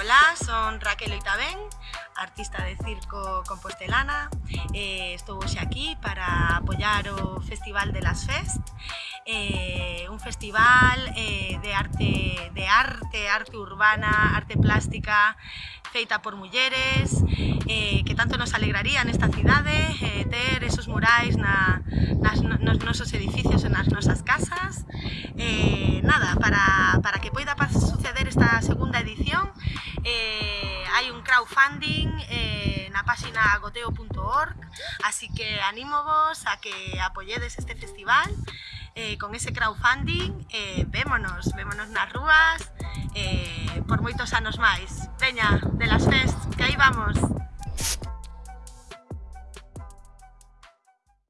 Ola, son Raquel Oitabén, artista de circo compostelana. Eh, estou hoxe aquí para apoiar o Festival de las Fest, eh, un festival eh, de arte de arte, arte urbana, arte plástica, feita por mulleres, eh, que tanto nos alegraría nesta cidade eh, ter esos murais na, nas, nos nosos edificios e nas nosas casas. Eh, nada, para eh, hai un crowdfunding eh, na páxina goteo.org así que animovos a que apoyedes este festival eh, con ese crowdfunding eh, vémonos, vémonos nas rúas eh, por moitos anos máis Veña, de las fest!